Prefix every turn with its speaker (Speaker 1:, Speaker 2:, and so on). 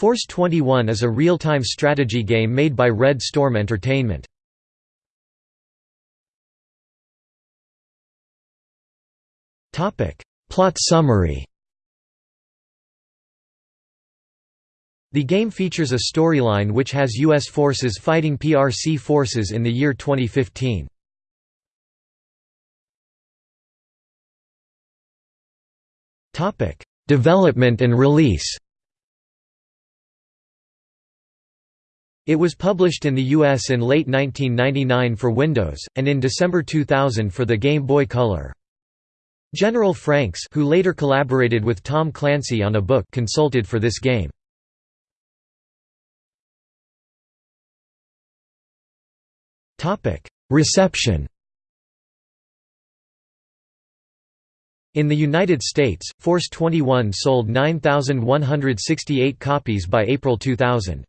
Speaker 1: Force 21 is a real-time strategy game made by Red Storm Entertainment. Plot summary The game features a storyline which has U.S. forces fighting PRC forces in the year 2015. Development and release It was published in the US in late 1999 for Windows, and in December 2000 for the Game Boy Color. General Franks who later collaborated with Tom Clancy on a book consulted for this game. Reception In the United States, Force 21 sold 9,168 copies by April 2000.